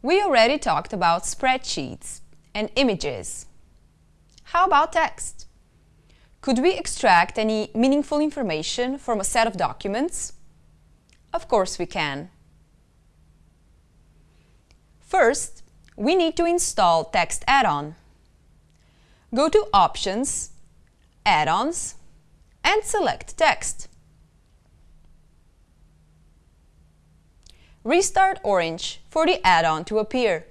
We already talked about spreadsheets and images. How about text? Could we extract any meaningful information from a set of documents? Of course we can. First, we need to install Text Add-on. Go to Options, Add-ons, and select Text. Restart Orange for the add-on to appear.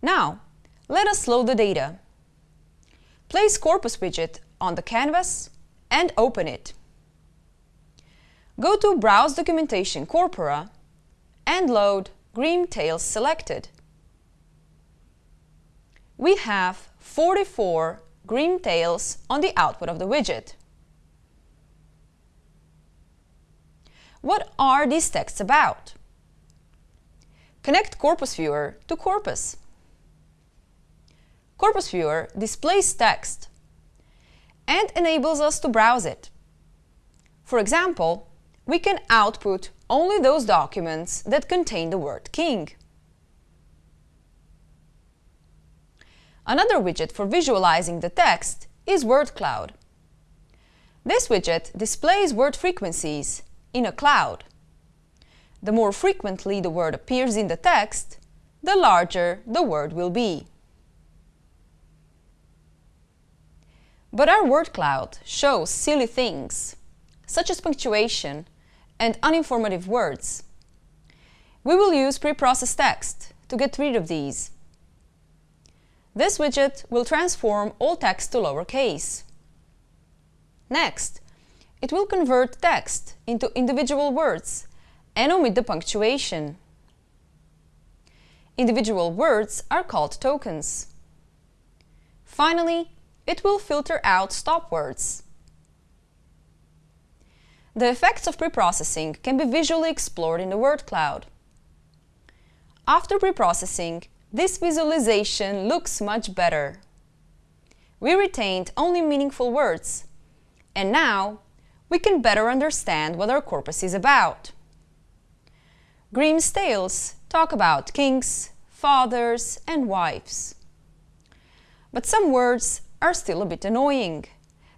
Now, let us load the data. Place Corpus widget on the canvas and open it. Go to Browse Documentation Corpora and load Grimm Tales selected. We have 44 Grimm Tales on the output of the widget. What are these texts about? Connect Corpus Viewer to Corpus. Corpus Viewer displays text and enables us to browse it. For example, we can output only those documents that contain the word king. Another widget for visualizing the text is Word Cloud. This widget displays word frequencies in a cloud. The more frequently the word appears in the text, the larger the word will be. But our word cloud shows silly things, such as punctuation and uninformative words. We will use Preprocess Text to get rid of these. This widget will transform all text to lowercase. Next, it will convert text into individual words and omit the punctuation. Individual words are called tokens. Finally, it will filter out stop words. The effects of preprocessing can be visually explored in the word cloud. After preprocessing, this visualization looks much better. We retained only meaningful words, and now we can better understand what our corpus is about. Grimm's tales talk about kings, fathers, and wives. But some words are still a bit annoying,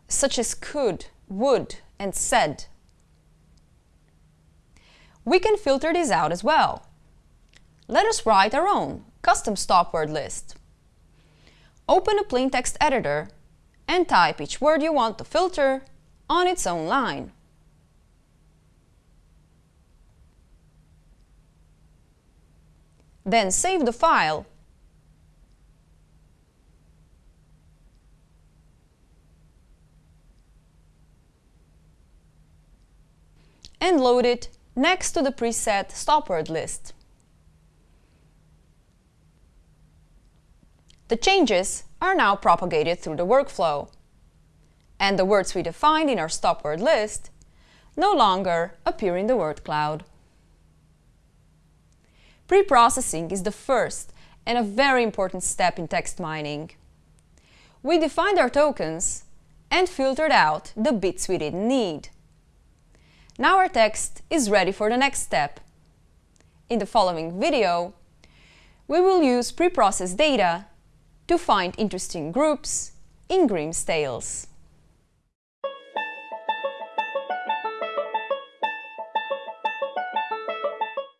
such as could, would, and said. We can filter these out as well. Let us write our own custom stop word list. Open a plain text editor and type each word you want to filter on its own line. Then save the file and load it next to the preset stop word list. The changes are now propagated through the workflow, and the words we defined in our stop word list no longer appear in the word cloud. Pre-processing is the first and a very important step in text mining. We defined our tokens and filtered out the bits we didn't need. Now our text is ready for the next step. In the following video, we will use preprocessed data to find interesting groups in Grimm's tales.